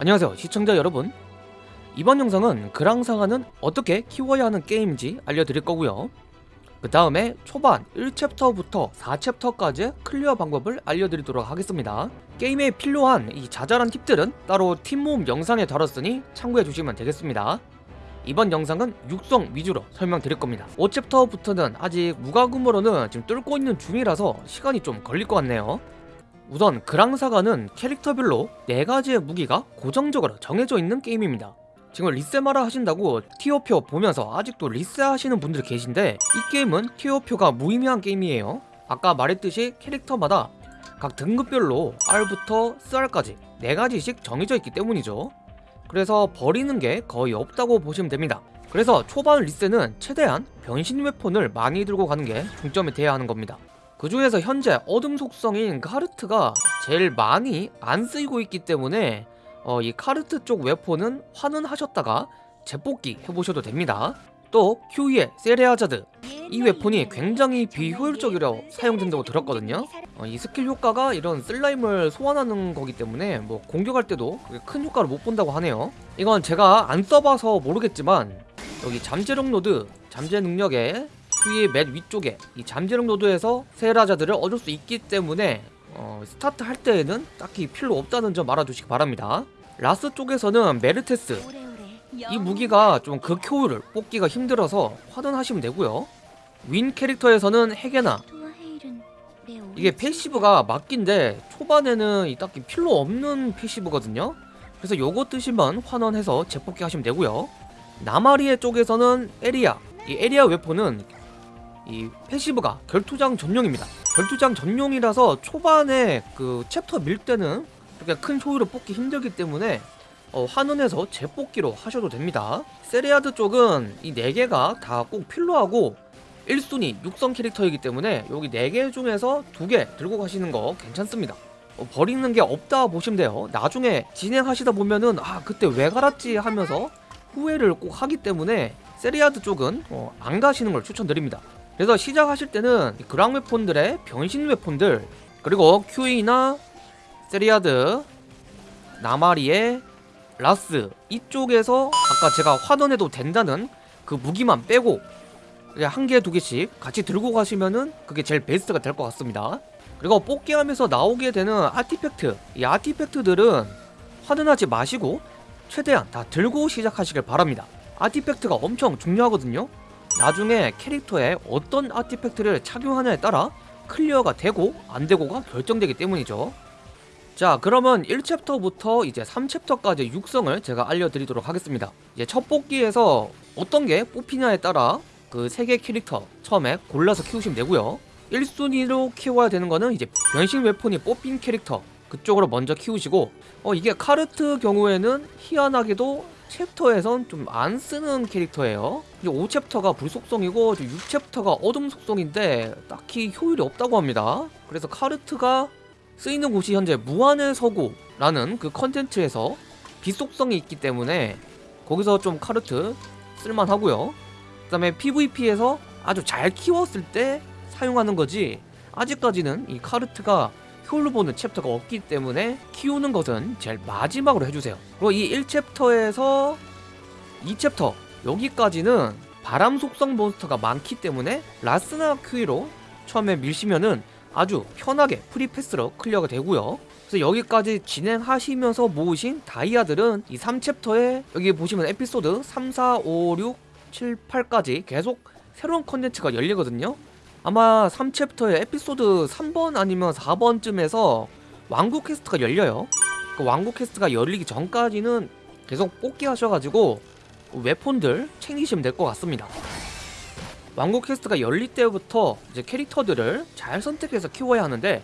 안녕하세요 시청자 여러분. 이번 영상은 그랑사가는 어떻게 키워야 하는 게임인지 알려드릴 거고요. 그 다음에 초반 1챕터부터 4챕터까지 클리어 방법을 알려드리도록 하겠습니다. 게임에 필요한 이 자잘한 팁들은 따로 팁모음 영상에 다뤘으니 참고해 주시면 되겠습니다. 이번 영상은 육성 위주로 설명드릴 겁니다. 5챕터부터는 아직 무과금으로는 지금 뚫고 있는 중이라서 시간이 좀 걸릴 것 같네요 우선 그랑사가는 캐릭터별로 4가지의 무기가 고정적으로 정해져 있는 게임입니다. 지금 리세마라 하신다고 티어표 보면서 아직도 리세 하시는 분들 계신데 이 게임은 티어표가 무의미한 게임이에요. 아까 말했듯이 캐릭터마다 각 등급별로 R부터 SR까지 4가지씩 정해져 있기 때문이죠. 그래서 버리는 게 거의 없다고 보시면 됩니다. 그래서 초반 리세는 최대한 변신 웨폰을 많이 들고 가는 게 중점이 돼야 하는 겁니다 그 중에서 현재 어둠 속성인 카르트가 제일 많이 안 쓰이고 있기 때문에 어, 이 카르트 쪽 weapon은 환원하셨다가 재뽑기 해보셔도 됩니다. 또 큐이 세레아자드 이 weapon이 굉장히 비효율적으로 사용된다고 들었거든요. 어, 이 스킬 효과가 이런 슬라임을 소환하는 거기 때문에 뭐 공격할 때도 큰 효과를 못 본다고 하네요. 이건 제가 안 써봐서 모르겠지만 여기 잠재력 노드 잠재 능력에 큐이 맨 위쪽에 이 잠재력 노드에서 세레아자드를 얻을 수 있기 때문에 어, 스타트 할 때에는 딱히 필요 없다는 점 알아두시기 바랍니다. 라스 쪽에서는 메르테스 이 무기가 좀 극효율을 뽑기가 힘들어서 환원하시면 되고요. 윈 캐릭터에서는 헤게나 이게 passive가 막긴데 초반에는 이 딱히 필요 없는 passive거든요. 그래서 요거 뜨시면 환원해서 재뽑기 하시면 되고요. 나마리에 쪽에서는 에리아 이 에리아 weapon은 이 passive가 결투장 전용입니다. 결투장 전용이라서 초반에 그 챕터 밀 때는 그렇게 큰 효율을 뽑기 힘들기 때문에 어, 환원해서 재뽑기로 하셔도 됩니다. 세리아드 쪽은 이 4개가 다 꼭 필요하고 1순위 육성 캐릭터이기 때문에 여기 4개 중에서 2개 들고 가시는 거 괜찮습니다. 어, 버리는 게 없다 보시면 돼요. 나중에 진행하시다 보면은 아 그때 왜 갈았지 하면서 후회를 꼭 하기 때문에 세리아드 쪽은 어, 안 가시는 걸 추천드립니다 그래서 시작하실 때는 그랑 weapon들의 변신 weapon들 그리고 큐이나 세리아드 나마리의 라스 이쪽에서 아까 제가 환원해도 된다는 그 무기만 빼고 한 개 두 개씩 같이 들고 가시면은 그게 제일 베스트가 될 것 같습니다. 그리고 뽑기하면서 나오게 되는 artifact 이 artifact들은 환원하지 마시고 최대한 다 들고 시작하시길 바랍니다. artifact가 엄청 중요하거든요 나중에 캐릭터에 어떤 artifact를 착용하냐에 따라 클리어가 되고 안 되고가 결정되기 때문이죠. 자 그러면 1챕터부터 이제 3챕터까지 육성을 제가 알려드리도록 하겠습니다. 이제 첫 뽑기에서 어떤 게 뽑히냐에 따라 그 세 개 캐릭터 처음에 골라서 키우시면 되고요. 1순위로 키워야 되는 거는 이제 변신 weapon이 뽑힌 캐릭터 그쪽으로 먼저 키우시고 어 이게 카르트 경우에는 희한하게도 챕터에선 좀 안 쓰는 캐릭터예요. 5챕터가 불 속성이고 6챕터가 어둠 속성인데 딱히 효율이 없다고 합니다. 그래서 카르트가 쓰이는 곳이 현재 무한의 서고라는 그 컨텐츠에서 빛속성이 있기 때문에 거기서 좀 카르트 쓸만하고요. 그 다음에 PVP에서 아주 잘 키웠을 때 사용하는 거지 아직까지는 이 카르트가 효율 보는 챕터가 없기 때문에 키우는 것은 제일 마지막으로 해주세요. 그리고 이 1챕터에서 2챕터 여기까지는 바람 속성 몬스터가 많기 때문에 라스나 큐이로 처음에 밀시면은 아주 편하게 프리패스로 클리어가 되고요. 그래서 여기까지 진행하시면서 모으신 다이아들은 이 3챕터에 여기 보시면 에피소드 3, 4, 5, 6, 7, 8까지 계속 새로운 컨텐츠가 열리거든요 아마 3챕터의 에피소드 3번 아니면 4번쯤에서 왕국 퀘스트가 열려요. 그 왕국 퀘스트가 열리기 전까지는 계속 뽑기 하셔가지고 웨폰들 챙기시면 될 것 같습니다. 왕국 퀘스트가 열릴 때부터 이제 캐릭터들을 잘 선택해서 키워야 하는데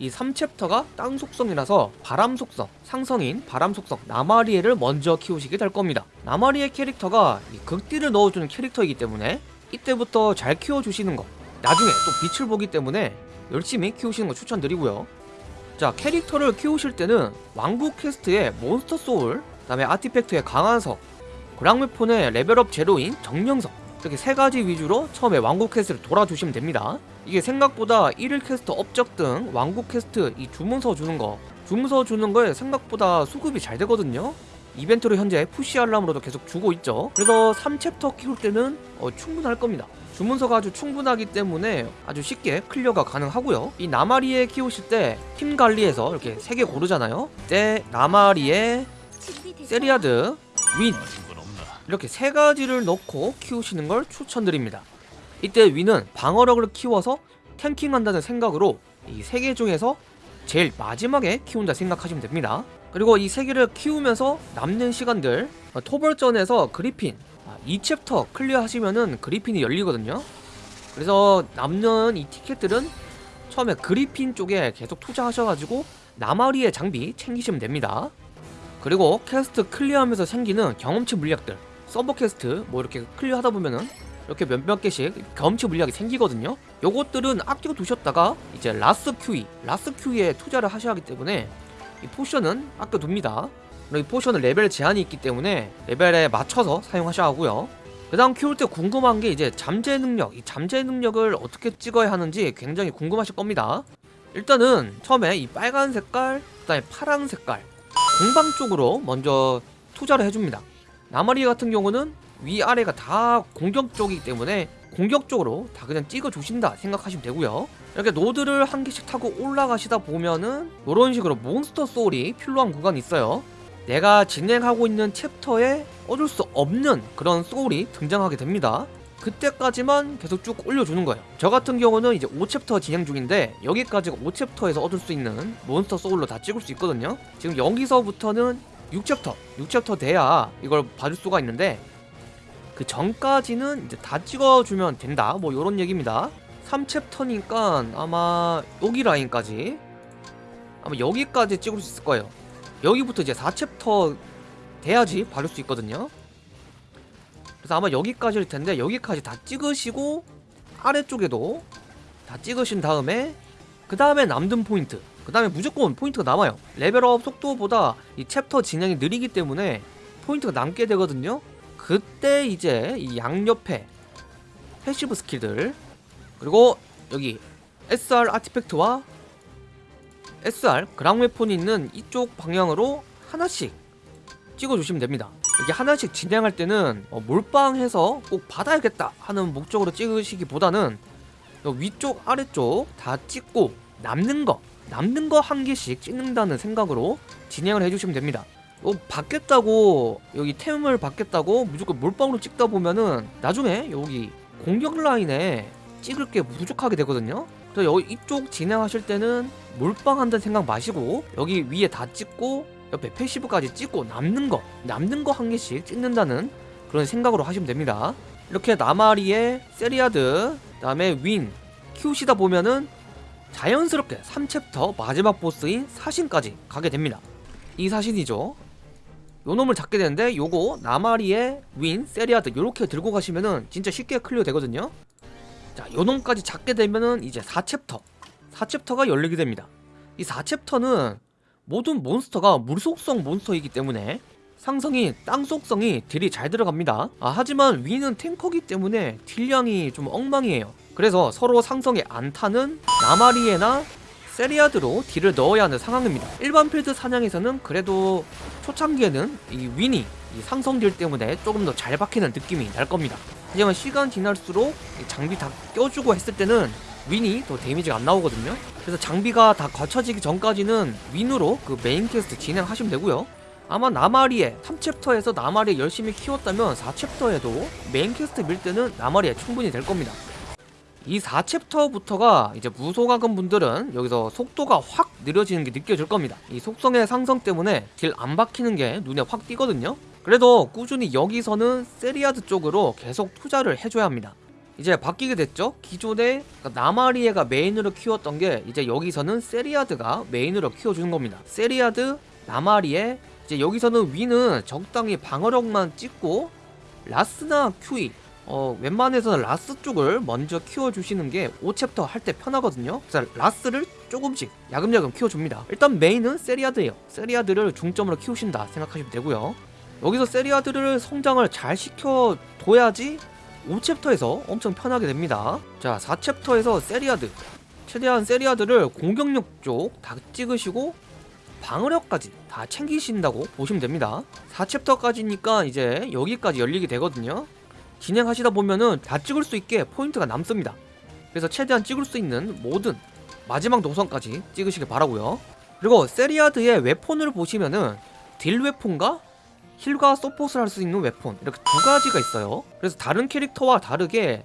이 3챕터가 땅 속성이라서 바람 속성, 상성인 바람 속성 나마리에를 먼저 키우시게 될 겁니다. 나마리에 캐릭터가 극딜을 넣어주는 캐릭터이기 때문에 이때부터 잘 키워주시는 거 나중에 또 빛을 보기 때문에 열심히 키우시는 거 추천드리고요. 자 캐릭터를 키우실 때는 왕국 퀘스트의 몬스터 소울 그 다음에 아티팩트의 강화석 그랑웨폰의 레벨업 재료인 정령석 이렇게 세 가지 위주로 처음에 왕국 퀘스트를 돌아주시면 됩니다. 이게 생각보다 1일 퀘스트 업적 등 왕국 퀘스트 이 주문서 주는 거 주문서 주는 거에 생각보다 수급이 잘 되거든요. 이벤트로 현재 푸시 알람으로도 계속 주고 있죠. 그래서 3챕터 키울 때는 어, 충분할 겁니다 주문서가 아주 충분하기 때문에 아주 쉽게 클리어가 가능하고요. 이 나마리에 키우실 때 팀 관리에서 이렇게 세 개 고르잖아요. 이때 나마리에 세리아드 윈. 이렇게 세 가지를 넣고 키우시는 걸 추천드립니다. 이때 윈은 방어력을 키워서 탱킹한다는 생각으로 이 세 개 중에서 제일 마지막에 키운다 생각하시면 됩니다. 그리고 이 세 개를 키우면서 남는 시간들 어, 토벌전에서 그리핀 2챕터 클리어 하시면은 그리핀이 열리거든요. 그래서 남는 이 티켓들은 처음에 그리핀 쪽에 계속 투자하셔가지고 나마리에 장비 챙기시면 됩니다. 그리고 퀘스트 클리어하면서 생기는 경험치 물약들 서버 퀘스트 뭐 이렇게 클리어하다 보면은 이렇게 몇몇 개씩 경험치 물약이 생기거든요. 요것들은 아껴 두셨다가 이제 라스 큐이 라스 큐이에 투자를 하셔야 하기 때문에 이 포션은 아껴 둡니다. 그리고 이 포션은 레벨 제한이 있기 때문에 레벨에 맞춰서 사용하셔야 하고요. 그 다음 키울 때 궁금한 게 이제 잠재 능력 이 잠재 능력을 어떻게 찍어야 하는지 굉장히 궁금하실 겁니다. 일단은 처음에 이 빨간 색깔 그 다음에 파란 색깔 공방 쪽으로 먼저 투자를 해줍니다. 나마리에 같은 경우는 위아래가 다 공격 쪽이기 때문에 공격 쪽으로 다 그냥 찍어 주신다 생각하시면 되고요. 이렇게 노드를 한 개씩 타고 올라가시다 보면은 이런 식으로 몬스터 소울이 필요한 구간이 있어요 내가 진행하고 있는 챕터에 얻을 수 없는 그런 소울이 등장하게 됩니다. 그때까지만 계속 쭉 올려주는 거예요. 저 같은 경우는 이제 5챕터 진행 중인데 여기까지가 5챕터에서 얻을 수 있는 몬스터 소울로 다 찍을 수 있거든요. 지금 여기서부터는 6챕터 6챕터 돼야 이걸 받을 수가 있는데 그 전까지는 이제 다 찍어주면 된다. 뭐 요런 얘기입니다. 3챕터니까 아마 여기 라인까지 아마 여기까지 찍을 수 있을 거예요 여기부터 이제 4챕터 돼야지 받을 수 있거든요. 그래서 아마 여기까지일 텐데 여기까지 다 찍으시고 아래쪽에도 다 찍으신 다음에 그 다음에 남는 포인트 그 다음에 무조건 포인트가 남아요. 레벨업 속도보다 이 챕터 진행이 느리기 때문에 포인트가 남게 되거든요. 그때 이제 이 양옆에 패시브 스킬들 그리고 여기 SR 아티팩트와 SR 그랑 웨폰이 있는 이쪽 방향으로 하나씩 찍어주시면 됩니다. 이게 하나씩 진행할 때는 어, 몰빵해서 꼭 받아야겠다 하는 목적으로 찍으시기보다는 위쪽 아래쪽 다 찍고 남는 거 남는 거 한 개씩 찍는다는 생각으로 진행을 해주시면 됩니다. 어, 받겠다고 여기 템을 받겠다고 무조건 몰빵으로 찍다 보면은 나중에 여기 공격 라인에 찍을 게 부족하게 되거든요 여기 이쪽 진행하실 때는 몰빵한다는 생각 마시고 여기 위에 다 찍고 옆에 패시브까지 찍고 남는 거 남는 거 한 개씩 찍는다는 그런 생각으로 하시면 됩니다. 이렇게 나마리의 세리아드 그 다음에 윈 키우시다 보면은 자연스럽게 3챕터 마지막 보스인 사신까지 가게 됩니다. 이 사신이죠. 요 놈을 잡게 되는데 요거 나마리에 윈 세리아드 요렇게 들고 가시면은 진짜 쉽게 클리어 되거든요 자 요놈까지 잡게 되면은 이제 4챕터. 4챕터가 열리게 됩니다. 이 4챕터는 모든 몬스터가 물속성 몬스터이기 때문에 상성이 땅 속성이 딜이 잘 들어갑니다. 아, 하지만 윈은 탱커기 때문에 딜량이 좀 엉망이에요. 그래서 서로 상성이 안 타는 나마리에나 세리아드로 딜을 넣어야 하는 상황입니다. 일반 필드 사냥에서는 그래도 초창기에는 이 윈이 이 상성 딜 때문에 조금 더 잘 박히는 느낌이 날 겁니다 하지만 시간 지날수록 장비 다 껴주고 했을 때는 윈이 더 데미지가 안 나오거든요. 그래서 장비가 다 갖춰지기 전까지는 윈으로 그 메인 퀘스트 진행하시면 되고요. 아마 나마리에 3챕터에서 나마리에 열심히 키웠다면 4챕터에도 메인 퀘스트 밀 때는 나마리에 충분히 될 겁니다. 이 4챕터부터가 이제 무소과금 분들은 여기서 속도가 확 느려지는 게 느껴질 겁니다. 이 속성의 상성 때문에 딜 안 박히는 게 눈에 확 띄거든요 그래도 꾸준히 여기서는 세리아드 쪽으로 계속 투자를 해줘야 합니다. 이제 바뀌게 됐죠? 기존에 나마리에가 메인으로 키웠던 게 이제 여기서는 세리아드가 메인으로 키워주는 겁니다. 세리아드 나마리에 이제 여기서는 윈은 적당히 방어력만 찍고 라스나 큐이 어, 웬만해서는 라스 쪽을 먼저 키워주시는 게 5챕터 할 때 편하거든요. 그래서 라스를 조금씩 야금야금 키워줍니다. 일단 메인은 세리아드예요. 세리아드를 중점으로 키우신다 생각하시면 되고요 여기서 세리아드를 성장을 잘 시켜둬야지 5챕터에서 엄청 편하게 됩니다. 자 4챕터에서 세리아드 최대한 세리아드를 공격력 쪽 다 찍으시고 방어력까지 다 챙기신다고 보시면 됩니다. 4챕터까지니까 이제 여기까지 열리게 되거든요. 진행하시다 보면은 다 찍을 수 있게 포인트가 남습니다. 그래서 최대한 찍을 수 있는 모든 마지막 노선까지 찍으시길 바라고요. 그리고 세리아드의 weapon을 보시면은 딜 weapon과 heal과 서폿을 할 수 있는 weapon. 이렇게 두 가지가 있어요. 그래서 다른 캐릭터와 다르게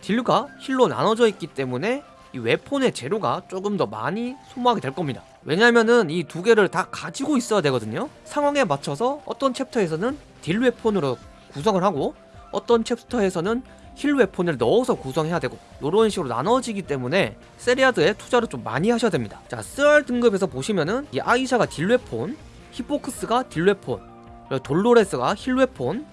딜과 heal로 나눠져 있기 때문에 이 weapon의 재료가 조금 더 많이 소모하게 될 겁니다. 왜냐면은 이 두 개를 다 가지고 있어야 되거든요. 상황에 맞춰서 어떤 챕터에서는 딜 weapon으로 구성을 하고 어떤 챕터에서는 heal weapon을 넣어서 구성해야 되고 이런 식으로 나눠지기 때문에 세리아드에 투자를 좀 많이 하셔야 됩니다. 자 스알 등급에서 보시면은 이 아이샤가 딜 weapon 히포크스가 딜 weapon 돌로레스가 heal weapon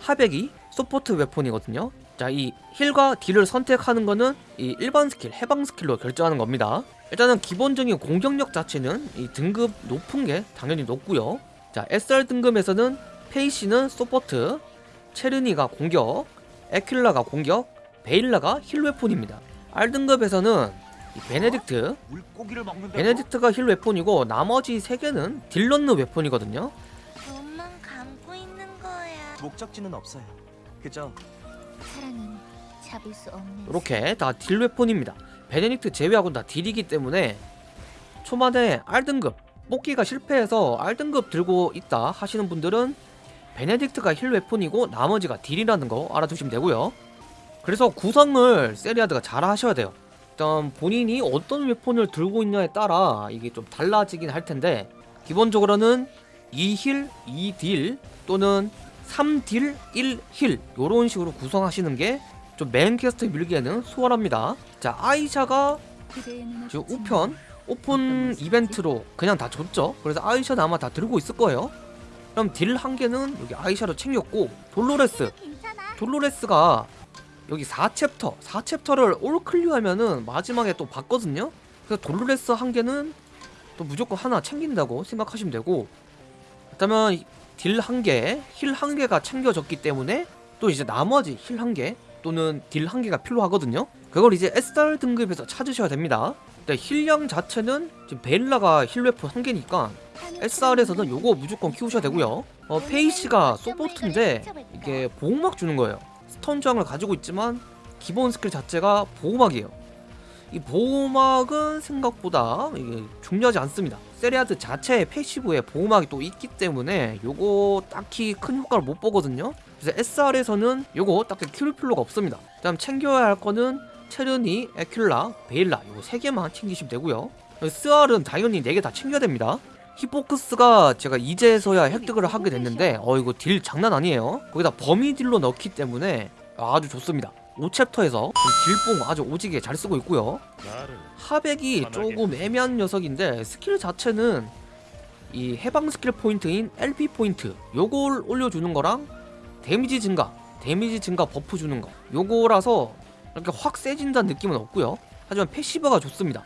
하백이 support weapon이거든요. 자 이 heal과 딜을 선택하는 거는 이 일반 스킬 해방 스킬로 결정하는 겁니다. 일단은 기본적인 공격력 자체는 이 등급 높은 게 당연히 높고요. 자 SR 등급에서는 페이시는 support 체르니가 공격 에큘라가 공격 베일라가 heal weapon입니다. R등급에서는 이 베네딕트. 베네딕트가 heal weapon이고 나머지 세 개는 딜 넣는 weapon이거든요. 목적지는 없어요. 그저 사랑은 잡을 수 없는. 이렇게 다 딜 weapon입니다. 베네딕트 제외하고는 다 딜이기 때문에 초반에 R등급 뽑기가 실패해서 R등급 들고 있다 하시는 분들은 베네딕트가 heal weapon이고 나머지가 딜이라는 거 알아두시면 되고요. 그래서 구성을 세리아드가 잘 하셔야 돼요. 일단 본인이 어떤 weapon을 들고 있냐에 따라 이게 좀 달라지긴 할 텐데 기본적으로는 2heal, 2딜 또는 3딜, 1heal 이런 식으로 구성하시는 게 좀 메인 퀘스트 밀기에는 수월합니다. 자 아이샤가 지금 우편 오픈 이벤트로 그냥 다 줬죠. 그래서 아이샤는 아마 다 들고 있을 거예요. 그럼 딜 한 개는 여기 아이샤로 챙겼고 돌로레스. 돌로레스가 여기 4챕터 4챕터를 all clear하면은 마지막에 또 받거든요 그래서 돌로레스 한 개는 또 무조건 하나 챙긴다고 생각하시면 되고 그렇다면 딜 한 개, heal 한 개가 챙겨졌기 때문에 또 이제 나머지 heal 한 개 또는 딜 한 개가 필요하거든요. 그걸 이제 SR 등급에서 찾으셔야 됩니다. 근데 heal량 자체는 지금 베일라가 heal weapon 한 개니까 SR에서는 요거 무조건 키우셔야 되고요. 어, 페이시가 support인데 이게 보호막 주는 거예요. stun 저항을 가지고 있지만 기본 스킬 자체가 보호막이에요. 이 보호막은 생각보다 이게 중요하지 않습니다 세리아드 자체의 passive에 보호막이 또 있기 때문에 요거 딱히 큰 효과를 못 보거든요. 그래서 SR에서는 요거 딱히 키울 필요가 없습니다. 다음 챙겨야 할 거는 체르니, 에큘라, 베일라 요거 세 개만 챙기시면 되고요. 스알은 당연히 네개다 챙겨야 됩니다. 히포크스가 제가 이제서야 획득을 하게 됐는데 어 이거 딜 장난 아니에요. 거기다 범위 딜로 넣기 때문에 아주 좋습니다 5챕터에서 딜뽕 아주 오지게 잘 쓰고 있고요. 하백이 조금 애매한 녀석인데 스킬 자체는 이 해방 스킬 포인트인 LP 포인트. 요걸 올려주는 거랑 데미지 증가 데미지 증가 buff 주는 거. 요거라서 이렇게 확 세진다는 느낌은 없고요. 하지만 passive가 좋습니다.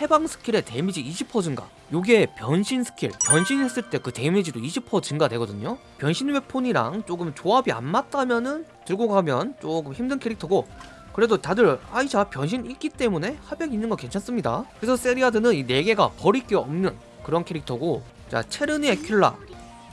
해방 스킬의 데미지 20% 증가 요게 변신 스킬. 변신했을 때 그 데미지도 20% 증가되거든요. 변신 weapon이랑 조금 조합이 안 맞다면은 들고 가면 조금 힘든 캐릭터고 그래도 다들 아이샤 변신 있기 때문에 하백 있는 거 괜찮습니다. 그래서 세리아드는 이 4개가 버릴 게 없는 그런 캐릭터고 자 체르니 에큘라.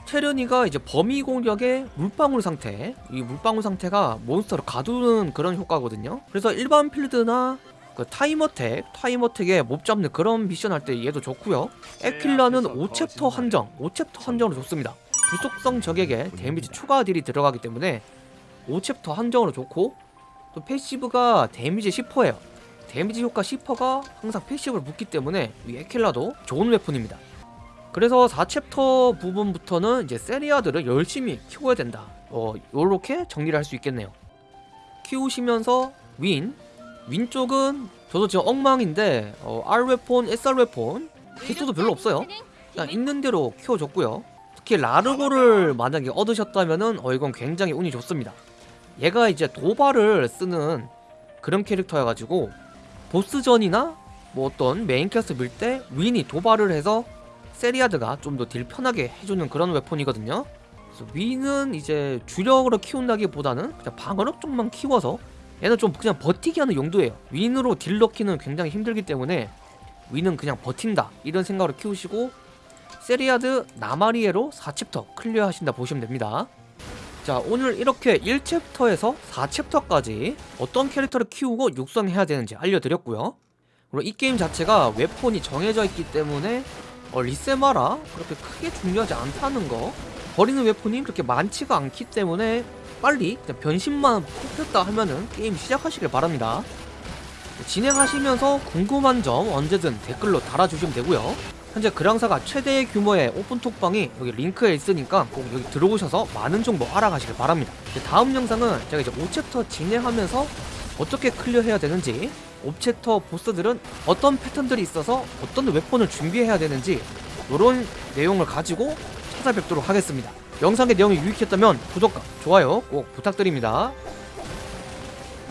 체르니가 이제 범위 공격의 물방울 상태. 이 물방울 상태가 몬스터를 가두는 그런 효과거든요. 그래서 일반 필드나 그 time attack, time attack에 몹 잡는 그런 미션 할 때 얘도 좋고요. 에큘라는 5챕터 한정, 5챕터 한정으로 좋습니다. 불속성 적에게 데미지 추가 딜이 들어가기 때문에 5챕터 한정으로 좋고 또 passive가 데미지 10%예요. 데미지 효과 10%가 항상 passive로 붙기 때문에 이 에큘라도 좋은 weapon입니다. 그래서 4챕터 부분부터는 이제 세리아드를 열심히 키워야 된다. 어, 요렇게 정리를 할 수 있겠네요. 키우시면서 윈, 윈 쪽은 저도 지금 엉망인데 어, R weapon, SR weapon 개수도 별로 없어요. 그냥 있는 대로 키워줬고요. 특히 라르고를 만약에 얻으셨다면은 어 이건 굉장히 운이 좋습니다. 얘가 이제 도발을 쓰는 그런 캐릭터여가지고 보스전이나 뭐 어떤 메인 캐스 밀 때 윈이 도발을 해서 세리아드가 좀 더 딜 편하게 해주는 그런 weapon이거든요. 그래서 윈은 이제 주력으로 키운다기보다는 그냥 방어력 쪽만 키워서 얘는 좀 그냥 버티기 하는 용도예요 윈으로 딜 넣기는 굉장히 힘들기 때문에 윈은 그냥 버틴다 이런 생각으로 키우시고 세리아드 나마리에로 4챕터 clear 하신다 보시면 됩니다. 자 오늘 이렇게 1챕터에서 4챕터까지 어떤 캐릭터를 키우고 육성해야 되는지 알려드렸고요. 그리고 이 게임 자체가 weapon이 정해져 있기 때문에 어, 리세마라 그렇게 크게 중요하지 않다는 거 버리는 weapon이 그렇게 많지가 않기 때문에 빨리 변신만 뽑혔다 하면은 게임 시작하시길 바랍니다. 진행하시면서 궁금한 점 언제든 댓글로 달아주시면 되고요. 현재 그랑사가 최대의 규모의 오픈톡방이 여기 링크에 있으니까 꼭 여기 들어오셔서 많은 정보 알아가시길 바랍니다. 다음 영상은 제가 이제 5챕터 진행하면서 어떻게 클리어해야 되는지 5챕터 보스들은 어떤 패턴들이 있어서 어떤 웨폰을 준비해야 되는지 이런 내용을 가지고 찾아뵙도록 하겠습니다. 영상의 내용이 유익했다면 구독과 좋아요 꼭 부탁드립니다.